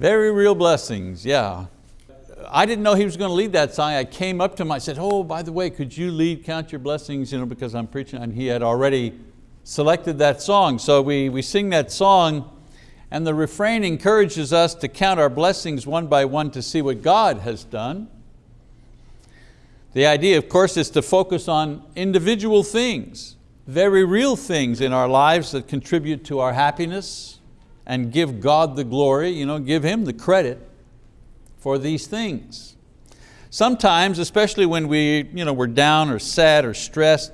Very real blessings, yeah. I didn't know he was going to lead that song. I came up to him, I said, oh, by the way, could you lead Count Your Blessings, you know, because I'm preaching, and he had already selected that song. So we, we sing that song, and the refrain encourages us to count our blessings one by one to see what God has done. The idea, of course, is to focus on individual things, very real things in our lives that contribute to our happiness and give God the glory, you know, give Him the credit for these things. Sometimes, especially when we, you know, we're down or sad or stressed,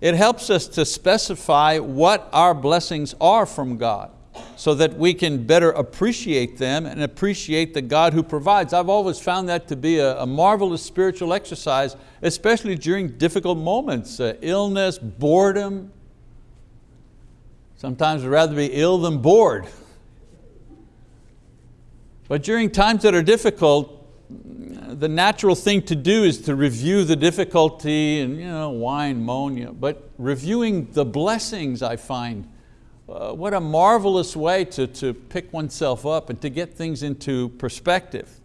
it helps us to specify what our blessings are from God so that we can better appreciate them and appreciate the God who provides. I've always found that to be a, a marvelous spiritual exercise, especially during difficult moments, uh, illness, boredom. Sometimes I'd rather be ill than bored. But during times that are difficult, the natural thing to do is to review the difficulty and you know, whine, moan, you know, but reviewing the blessings I find, uh, what a marvelous way to, to pick oneself up and to get things into perspective.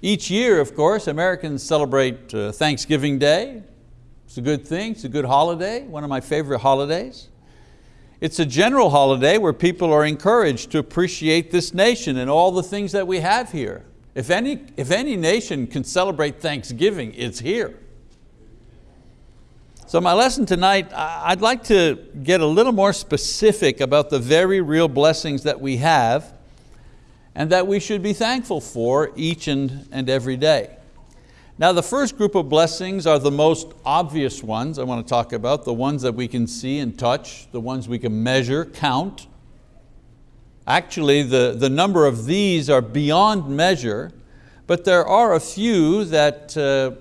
Each year, of course, Americans celebrate uh, Thanksgiving Day. It's a good thing, it's a good holiday, one of my favorite holidays. It's a general holiday where people are encouraged to appreciate this nation and all the things that we have here. If any, if any nation can celebrate Thanksgiving, it's here. So my lesson tonight, I'd like to get a little more specific about the very real blessings that we have and that we should be thankful for each and, and every day. Now the first group of blessings are the most obvious ones I want to talk about, the ones that we can see and touch, the ones we can measure, count. Actually, the, the number of these are beyond measure, but there are a few that uh,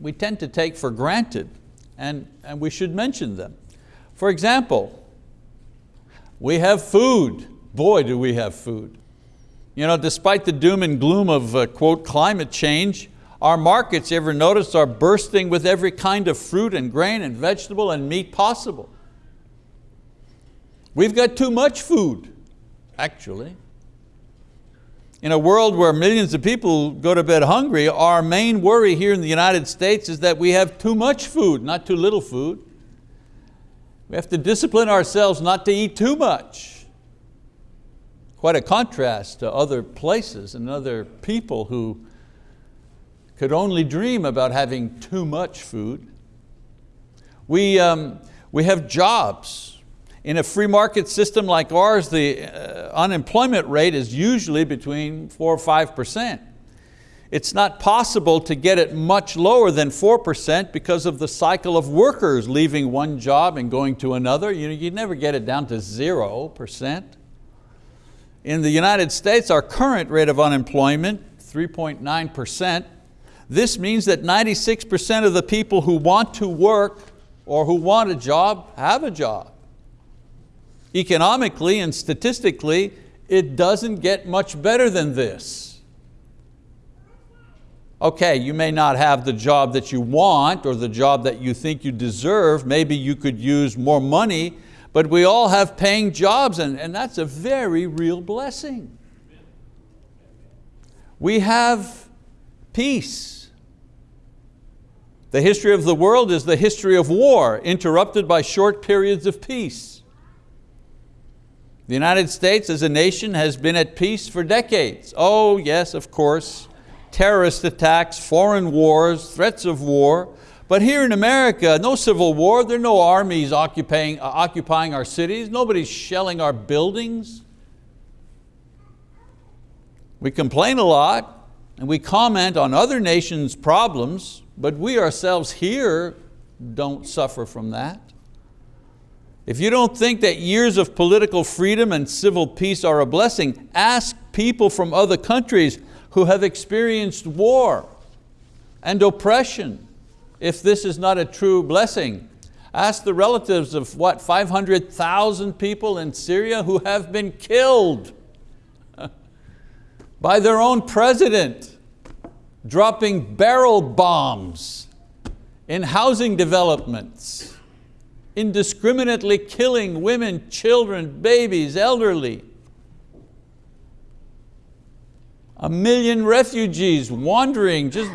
we tend to take for granted and, and we should mention them. For example, we have food. Boy, do we have food. You know, despite the doom and gloom of uh, quote, climate change, our markets, you ever notice, are bursting with every kind of fruit and grain and vegetable and meat possible. We've got too much food, actually. In a world where millions of people go to bed hungry, our main worry here in the United States is that we have too much food, not too little food. We have to discipline ourselves not to eat too much. Quite a contrast to other places and other people who could only dream about having too much food. We, um, we have jobs. In a free market system like ours, the uh, unemployment rate is usually between four or 5%. It's not possible to get it much lower than 4% because of the cycle of workers leaving one job and going to another. You, know, you never get it down to 0%. In the United States, our current rate of unemployment, 3.9%, this means that 96% of the people who want to work or who want a job have a job. Economically and statistically, it doesn't get much better than this. Okay, you may not have the job that you want or the job that you think you deserve. Maybe you could use more money, but we all have paying jobs and, and that's a very real blessing. We have peace. The history of the world is the history of war, interrupted by short periods of peace. The United States as a nation has been at peace for decades. Oh yes, of course, terrorist attacks, foreign wars, threats of war, but here in America, no civil war, there are no armies occupying, uh, occupying our cities, nobody's shelling our buildings. We complain a lot and we comment on other nations' problems, but we ourselves here don't suffer from that. If you don't think that years of political freedom and civil peace are a blessing, ask people from other countries who have experienced war and oppression if this is not a true blessing. Ask the relatives of what, 500,000 people in Syria who have been killed by their own president dropping barrel bombs in housing developments, indiscriminately killing women, children, babies, elderly. a million refugees wandering, just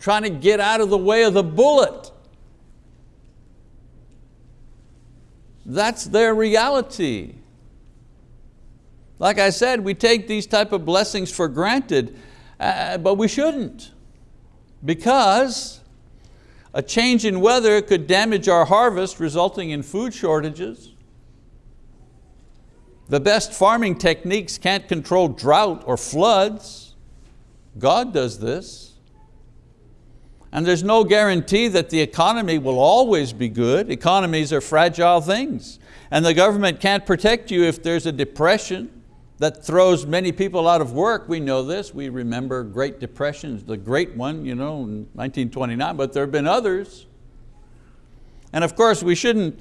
trying to get out of the way of the bullet. That's their reality. Like I said, we take these type of blessings for granted, uh, but we shouldn't because a change in weather could damage our harvest resulting in food shortages. The best farming techniques can't control drought or floods. God does this. And there's no guarantee that the economy will always be good. Economies are fragile things. And the government can't protect you if there's a depression that throws many people out of work. We know this, we remember Great Depressions, the great one you know, in 1929, but there have been others. And of course we shouldn't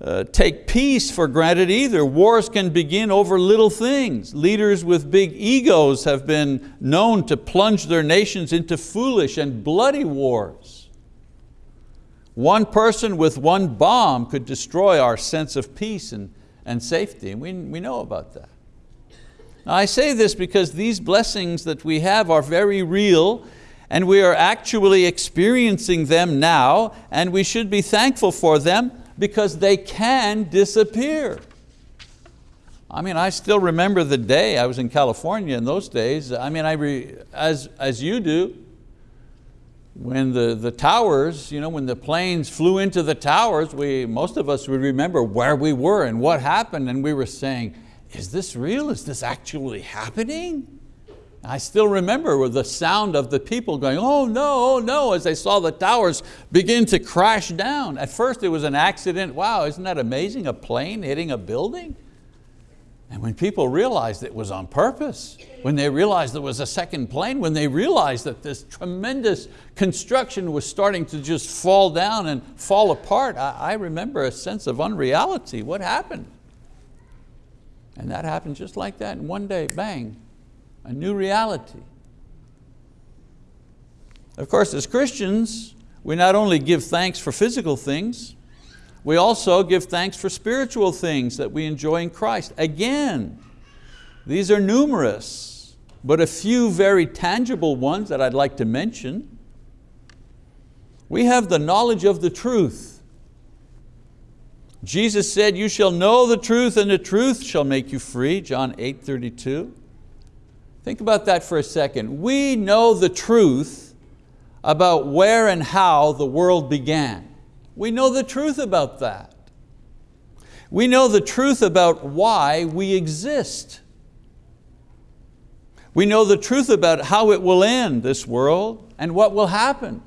uh, take peace for granted either. Wars can begin over little things. Leaders with big egos have been known to plunge their nations into foolish and bloody wars. One person with one bomb could destroy our sense of peace and, and safety, and we, we know about that. Now I say this because these blessings that we have are very real and we are actually experiencing them now and we should be thankful for them because they can disappear. I mean, I still remember the day I was in California in those days. I mean, I as, as you do, when the, the towers, you know, when the planes flew into the towers, we, most of us would remember where we were and what happened and we were saying, is this real? Is this actually happening? I still remember the sound of the people going, oh no, oh no, as they saw the towers begin to crash down. At first it was an accident. Wow, isn't that amazing? A plane hitting a building? And when people realized it was on purpose, when they realized there was a second plane, when they realized that this tremendous construction was starting to just fall down and fall apart, I, I remember a sense of unreality. What happened? And that happened just like that, and one day, bang, a new reality. Of course, as Christians, we not only give thanks for physical things, we also give thanks for spiritual things that we enjoy in Christ. Again, these are numerous, but a few very tangible ones that I'd like to mention. We have the knowledge of the truth. Jesus said, you shall know the truth and the truth shall make you free, John 8, 32. Think about that for a second. We know the truth about where and how the world began. We know the truth about that. We know the truth about why we exist. We know the truth about how it will end, this world, and what will happen.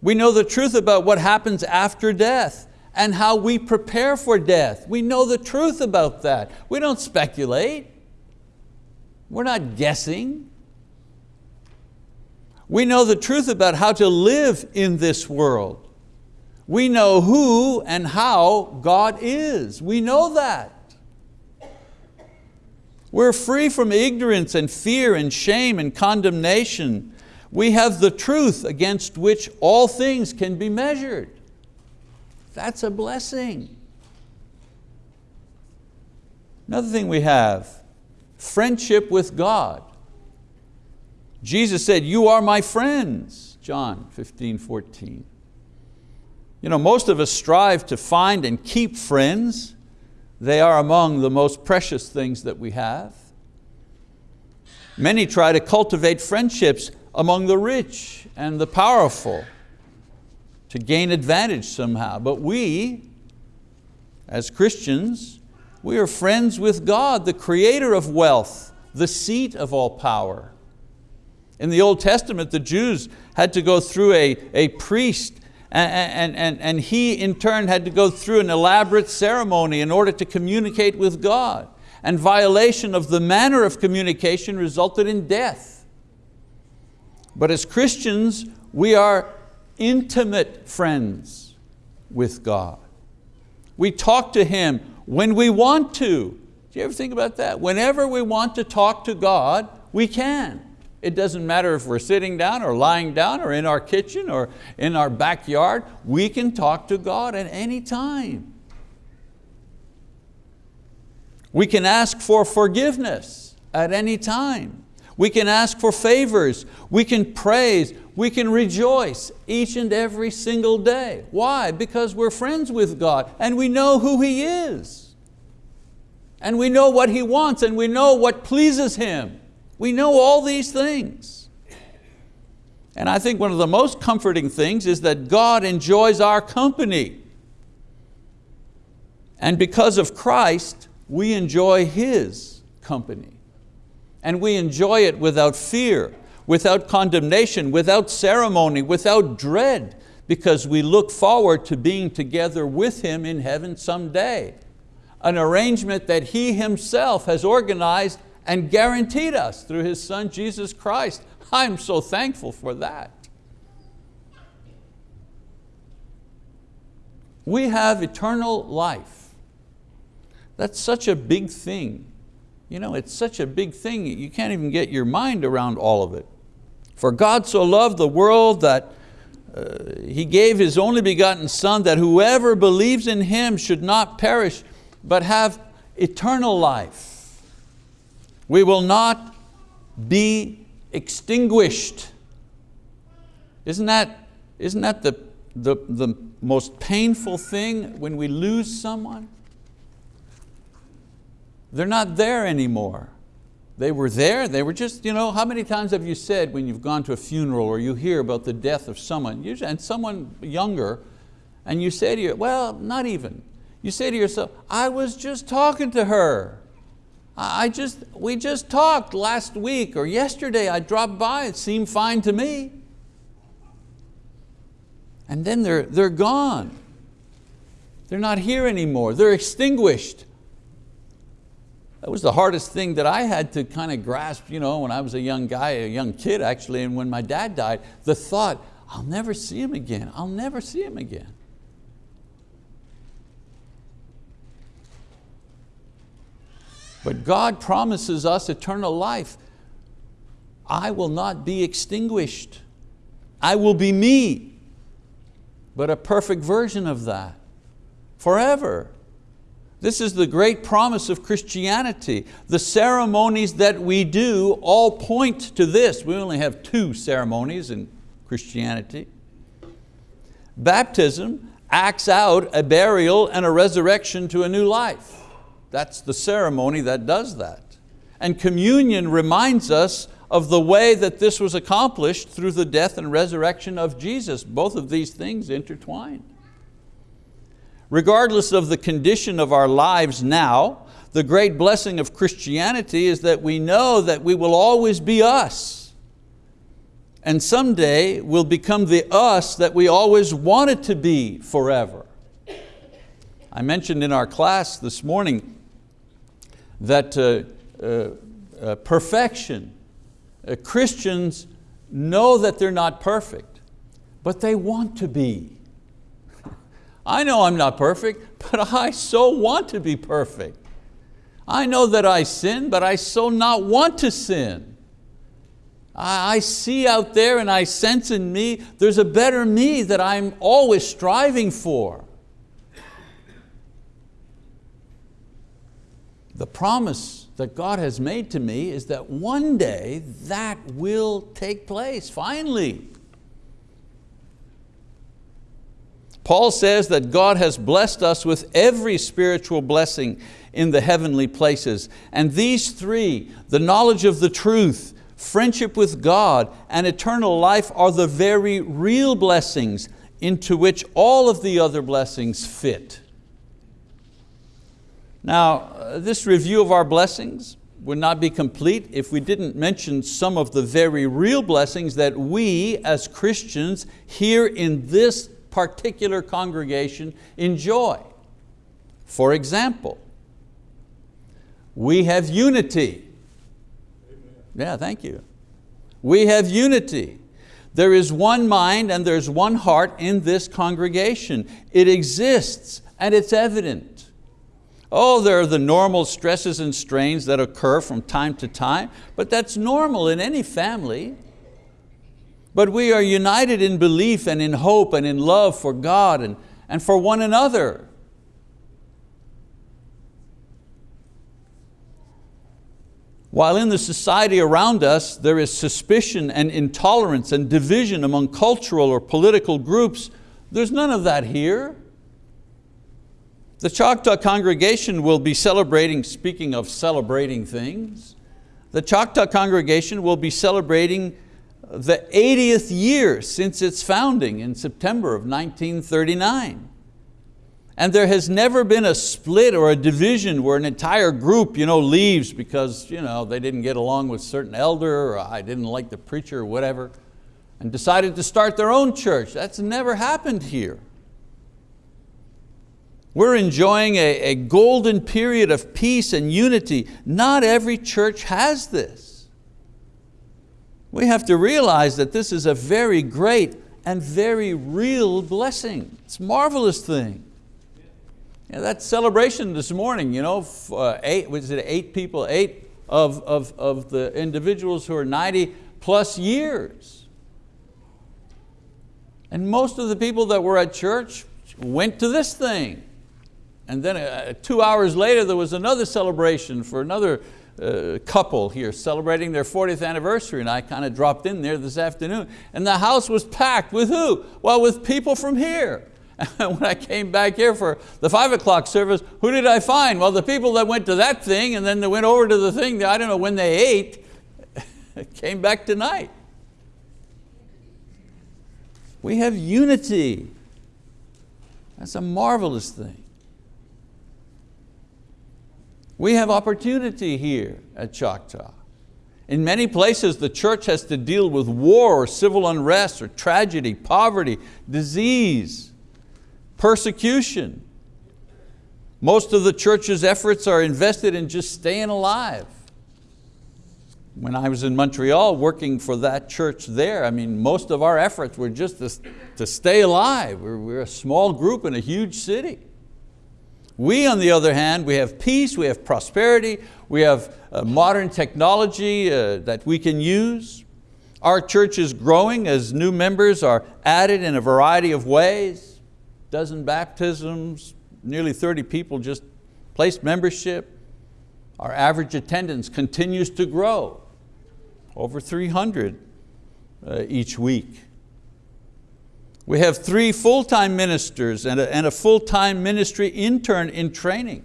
We know the truth about what happens after death and how we prepare for death. We know the truth about that. We don't speculate. We're not guessing. We know the truth about how to live in this world. We know who and how God is. We know that. We're free from ignorance and fear and shame and condemnation. We have the truth against which all things can be measured. That's a blessing. Another thing we have friendship with God. Jesus said, you are my friends, John 15, 14. You know, most of us strive to find and keep friends. They are among the most precious things that we have. Many try to cultivate friendships among the rich and the powerful to gain advantage somehow. But we, as Christians, we are friends with God, the creator of wealth, the seat of all power. In the Old Testament, the Jews had to go through a, a priest and, and, and he in turn had to go through an elaborate ceremony in order to communicate with God. And violation of the manner of communication resulted in death. But as Christians, we are intimate friends with God. We talk to Him when we want to. Do you ever think about that? Whenever we want to talk to God, we can. It doesn't matter if we're sitting down or lying down or in our kitchen or in our backyard, we can talk to God at any time. We can ask for forgiveness at any time. We can ask for favors. We can praise. We can rejoice each and every single day. Why? Because we're friends with God and we know who He is. And we know what He wants and we know what pleases Him. We know all these things. And I think one of the most comforting things is that God enjoys our company. And because of Christ, we enjoy His company. And we enjoy it without fear, without condemnation, without ceremony, without dread, because we look forward to being together with Him in heaven someday. An arrangement that He Himself has organized and guaranteed us through His Son, Jesus Christ. I'm so thankful for that. We have eternal life that's such a big thing. You know, it's such a big thing, you can't even get your mind around all of it. For God so loved the world that uh, He gave His only begotten Son that whoever believes in Him should not perish but have eternal life. We will not be extinguished. Isn't that, isn't that the, the, the most painful thing when we lose someone? They're not there anymore. They were there, they were just, you know, how many times have you said when you've gone to a funeral or you hear about the death of someone, and someone younger, and you say to you, well, not even. You say to yourself, I was just talking to her. I just, we just talked last week or yesterday, I dropped by, it seemed fine to me. And then they're, they're gone. They're not here anymore, they're extinguished. That was the hardest thing that I had to kind of grasp you know, when I was a young guy, a young kid actually, and when my dad died, the thought, I'll never see him again, I'll never see him again. But God promises us eternal life. I will not be extinguished. I will be me, but a perfect version of that, forever. This is the great promise of Christianity. The ceremonies that we do all point to this. We only have two ceremonies in Christianity. Baptism acts out a burial and a resurrection to a new life. That's the ceremony that does that. And communion reminds us of the way that this was accomplished through the death and resurrection of Jesus. Both of these things intertwined. Regardless of the condition of our lives now, the great blessing of Christianity is that we know that we will always be us. And someday we'll become the us that we always wanted to be forever. I mentioned in our class this morning that uh, uh, uh, perfection, uh, Christians know that they're not perfect, but they want to be. I know I'm not perfect, but I so want to be perfect. I know that I sin, but I so not want to sin. I see out there and I sense in me, there's a better me that I'm always striving for. The promise that God has made to me is that one day that will take place, finally. Paul says that God has blessed us with every spiritual blessing in the heavenly places. And these three, the knowledge of the truth, friendship with God, and eternal life are the very real blessings into which all of the other blessings fit. Now, uh, this review of our blessings would not be complete if we didn't mention some of the very real blessings that we as Christians here in this particular congregation enjoy. For example, we have unity. Yeah, thank you. We have unity. There is one mind and there's one heart in this congregation. It exists and it's evident. Oh, there are the normal stresses and strains that occur from time to time, but that's normal in any family. But we are united in belief and in hope and in love for God and, and for one another. While in the society around us there is suspicion and intolerance and division among cultural or political groups, there's none of that here. The Choctaw congregation will be celebrating, speaking of celebrating things, the Choctaw congregation will be celebrating the 80th year since its founding in September of 1939. And there has never been a split or a division where an entire group you know, leaves because you know, they didn't get along with certain elder or I didn't like the preacher or whatever and decided to start their own church. That's never happened here. We're enjoying a, a golden period of peace and unity. Not every church has this. We have to realize that this is a very great and very real blessing. It's a marvelous thing. Yeah, that celebration this morning, you know, uh, eight, was it eight people, eight of, of, of the individuals who are 90 plus years. And most of the people that were at church went to this thing. And then uh, two hours later, there was another celebration for another uh, couple here celebrating their 40th anniversary and I kind of dropped in there this afternoon and the house was packed with who? Well, with people from here. And when I came back here for the five o'clock service, who did I find? Well, the people that went to that thing and then they went over to the thing, I don't know when they ate, came back tonight. We have unity. That's a marvelous thing. We have opportunity here at Choctaw. In many places, the church has to deal with war or civil unrest or tragedy, poverty, disease, persecution. Most of the church's efforts are invested in just staying alive. When I was in Montreal working for that church there, I mean, most of our efforts were just to, to stay alive. We're, we're a small group in a huge city. We, on the other hand, we have peace, we have prosperity, we have uh, modern technology uh, that we can use. Our church is growing as new members are added in a variety of ways. Dozen baptisms, nearly 30 people just placed membership. Our average attendance continues to grow, over 300 uh, each week. We have three full-time ministers and a, and a full-time ministry intern in training.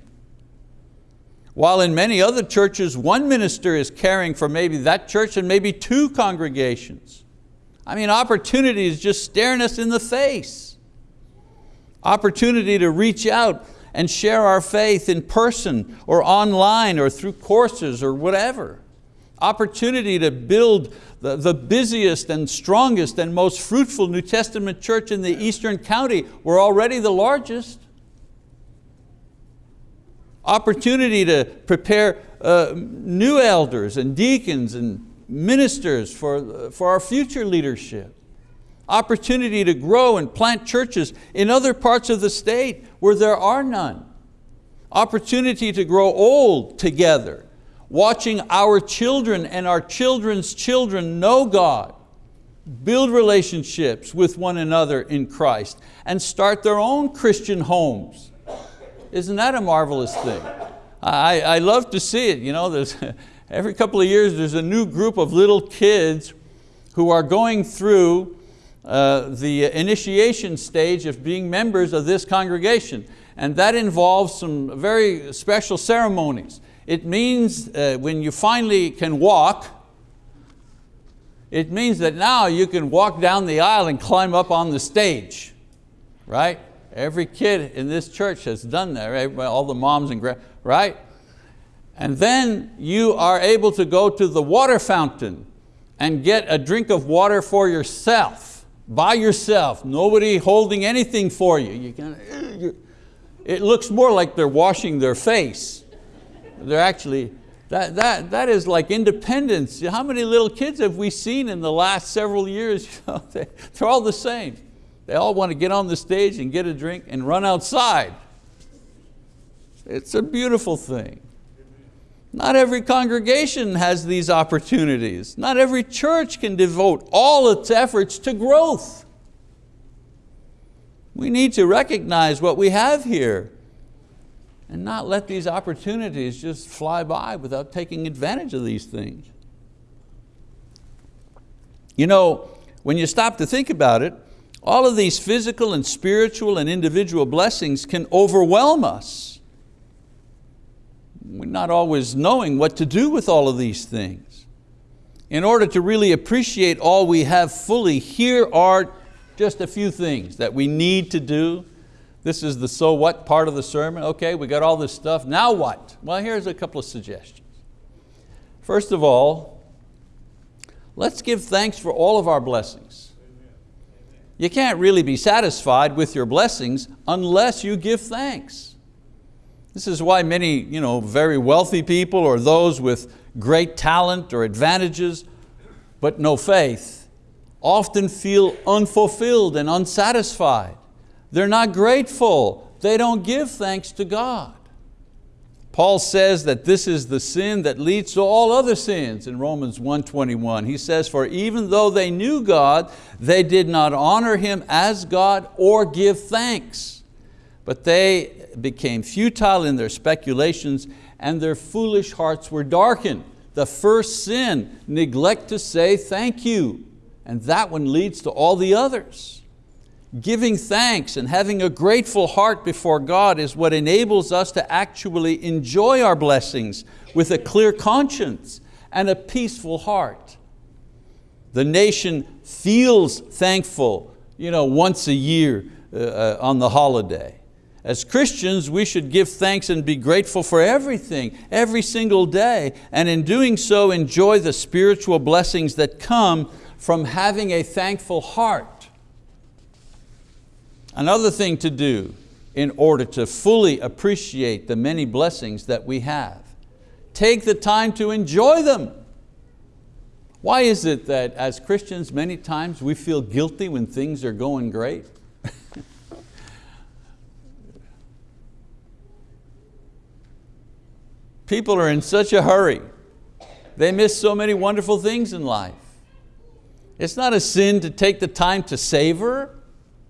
While in many other churches, one minister is caring for maybe that church and maybe two congregations. I mean, opportunity is just staring us in the face. Opportunity to reach out and share our faith in person or online or through courses or whatever. Opportunity to build the, the busiest and strongest and most fruitful New Testament church in the Eastern County. We're already the largest. Opportunity to prepare uh, new elders and deacons and ministers for, for our future leadership. Opportunity to grow and plant churches in other parts of the state where there are none. Opportunity to grow old together watching our children and our children's children know God, build relationships with one another in Christ, and start their own Christian homes. Isn't that a marvelous thing? I, I love to see it. You know, there's, every couple of years there's a new group of little kids who are going through uh, the initiation stage of being members of this congregation. And that involves some very special ceremonies. It means uh, when you finally can walk, it means that now you can walk down the aisle and climb up on the stage, right? Every kid in this church has done that, right? all the moms and right? And then you are able to go to the water fountain and get a drink of water for yourself, by yourself, nobody holding anything for you. you can, it looks more like they're washing their face they're actually, that, that, that is like independence. How many little kids have we seen in the last several years? They're all the same. They all want to get on the stage and get a drink and run outside. It's a beautiful thing. Not every congregation has these opportunities. Not every church can devote all its efforts to growth. We need to recognize what we have here and not let these opportunities just fly by without taking advantage of these things. You know, when you stop to think about it, all of these physical and spiritual and individual blessings can overwhelm us. We're not always knowing what to do with all of these things. In order to really appreciate all we have fully, here are just a few things that we need to do. This is the so what part of the sermon. Okay, we got all this stuff, now what? Well, here's a couple of suggestions. First of all, let's give thanks for all of our blessings. You can't really be satisfied with your blessings unless you give thanks. This is why many you know, very wealthy people or those with great talent or advantages but no faith often feel unfulfilled and unsatisfied. They're not grateful. They don't give thanks to God. Paul says that this is the sin that leads to all other sins in Romans 1.21. He says, for even though they knew God, they did not honor Him as God or give thanks. But they became futile in their speculations and their foolish hearts were darkened. The first sin, neglect to say thank you. And that one leads to all the others. Giving thanks and having a grateful heart before God is what enables us to actually enjoy our blessings with a clear conscience and a peaceful heart. The nation feels thankful you know, once a year uh, uh, on the holiday. As Christians, we should give thanks and be grateful for everything, every single day, and in doing so, enjoy the spiritual blessings that come from having a thankful heart. Another thing to do in order to fully appreciate the many blessings that we have. Take the time to enjoy them. Why is it that as Christians many times we feel guilty when things are going great? People are in such a hurry. They miss so many wonderful things in life. It's not a sin to take the time to savor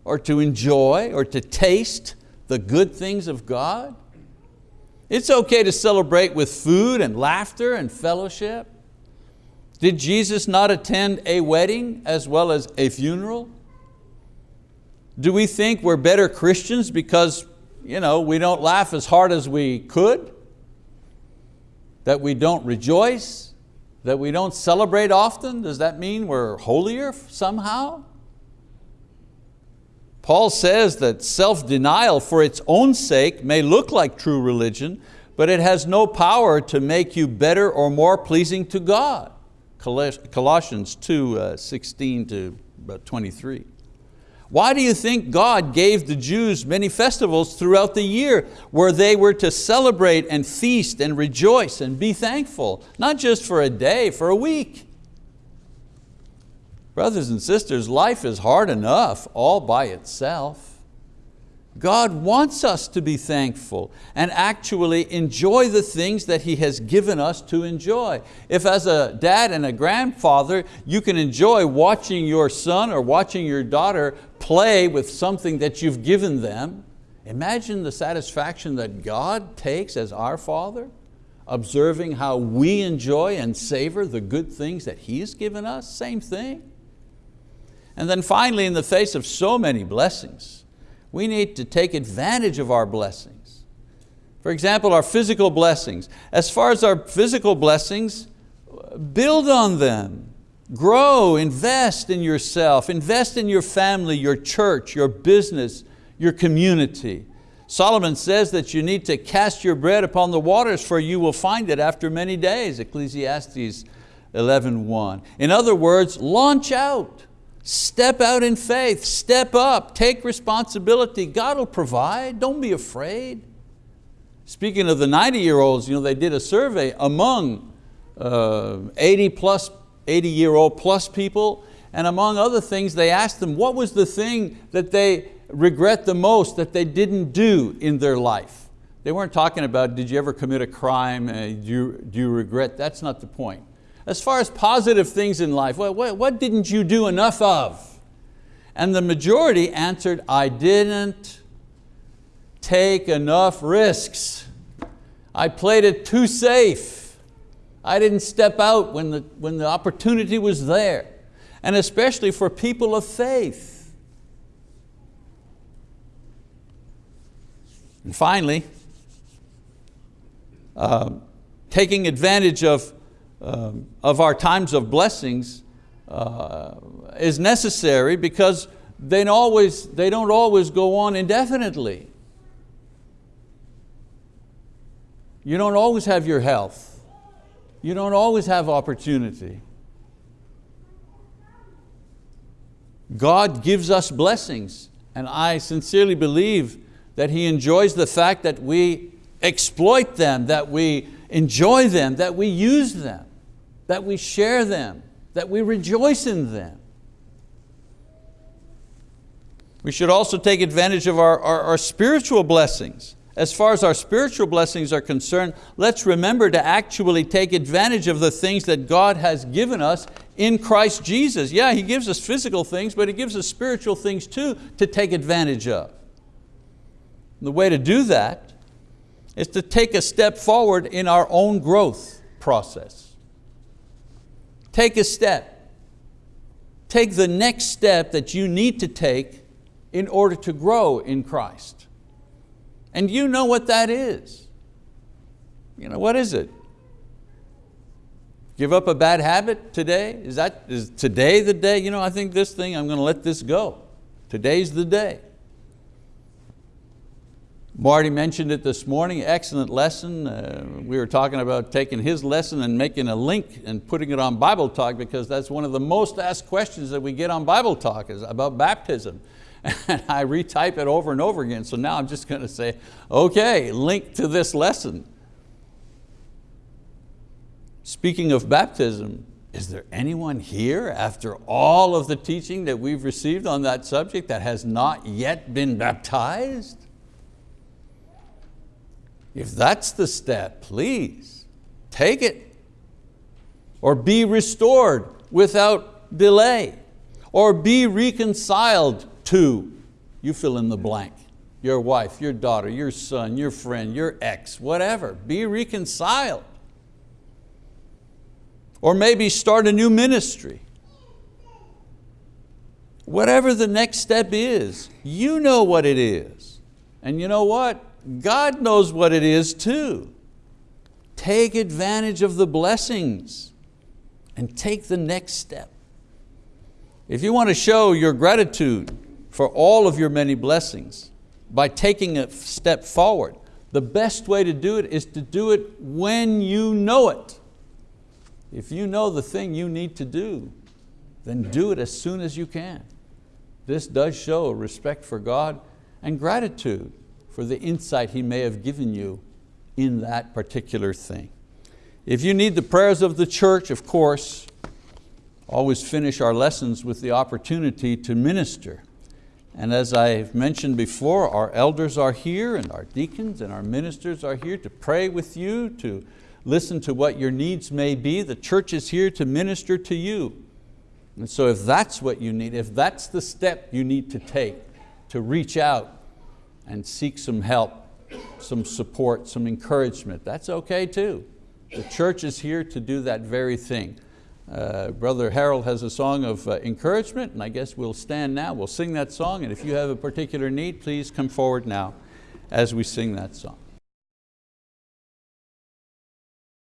or to enjoy or to taste the good things of God. It's okay to celebrate with food and laughter and fellowship. Did Jesus not attend a wedding as well as a funeral? Do we think we're better Christians because you know, we don't laugh as hard as we could? That we don't rejoice? That we don't celebrate often? Does that mean we're holier somehow? Paul says that self-denial for its own sake may look like true religion, but it has no power to make you better or more pleasing to God. Colossians 2, uh, 16 to 23. Why do you think God gave the Jews many festivals throughout the year where they were to celebrate and feast and rejoice and be thankful, not just for a day, for a week? Brothers and sisters, life is hard enough all by itself. God wants us to be thankful and actually enjoy the things that He has given us to enjoy. If as a dad and a grandfather, you can enjoy watching your son or watching your daughter play with something that you've given them, imagine the satisfaction that God takes as our Father, observing how we enjoy and savor the good things that He's given us, same thing. And then finally, in the face of so many blessings, we need to take advantage of our blessings. For example, our physical blessings. As far as our physical blessings, build on them. Grow, invest in yourself, invest in your family, your church, your business, your community. Solomon says that you need to cast your bread upon the waters for you will find it after many days, Ecclesiastes 11.1. In other words, launch out. Step out in faith, step up, take responsibility. God will provide, don't be afraid. Speaking of the 90 year olds, you know, they did a survey among uh, 80 plus, 80 year old plus people, and among other things, they asked them what was the thing that they regret the most that they didn't do in their life. They weren't talking about, did you ever commit a crime, uh, do, you, do you regret, that's not the point. As far as positive things in life, what, what, what didn't you do enough of? And the majority answered, I didn't take enough risks. I played it too safe. I didn't step out when the, when the opportunity was there. And especially for people of faith. And finally, uh, taking advantage of, uh, of our times of blessings uh, is necessary because they don't, always, they don't always go on indefinitely. You don't always have your health. You don't always have opportunity. God gives us blessings and I sincerely believe that He enjoys the fact that we exploit them, that we enjoy them, that we use them, that we share them, that we rejoice in them. We should also take advantage of our, our, our, spiritual blessings. As far as our spiritual blessings are concerned, let's remember to actually take advantage of the things that God has given us in Christ Jesus. Yeah, He gives us physical things, but He gives us spiritual things too to take advantage of. The way to do that is to take a step forward in our own growth process. Take a step. Take the next step that you need to take in order to grow in Christ. And you know what that is. You know, what is it? Give up a bad habit today? Is, that, is today the day? You know, I think this thing, I'm going to let this go. Today's the day. Marty mentioned it this morning, excellent lesson. Uh, we were talking about taking his lesson and making a link and putting it on Bible Talk because that's one of the most asked questions that we get on Bible Talk is about baptism. And I retype it over and over again, so now I'm just going to say, okay, link to this lesson. Speaking of baptism, is there anyone here after all of the teaching that we've received on that subject that has not yet been baptized? If that's the step, please, take it. Or be restored without delay. Or be reconciled to, you fill in the blank, your wife, your daughter, your son, your friend, your ex, whatever. Be reconciled. Or maybe start a new ministry. Whatever the next step is, you know what it is. And you know what? God knows what it is too. Take advantage of the blessings and take the next step. If you want to show your gratitude for all of your many blessings by taking a step forward, the best way to do it is to do it when you know it. If you know the thing you need to do, then do it as soon as you can. This does show respect for God and gratitude for the insight He may have given you in that particular thing. If you need the prayers of the church, of course, always finish our lessons with the opportunity to minister. And as I've mentioned before, our elders are here and our deacons and our ministers are here to pray with you, to listen to what your needs may be. The church is here to minister to you. And so if that's what you need, if that's the step you need to take to reach out and seek some help, some support, some encouragement. That's okay too. The church is here to do that very thing. Uh, Brother Harold has a song of uh, encouragement and I guess we'll stand now, we'll sing that song and if you have a particular need, please come forward now as we sing that song.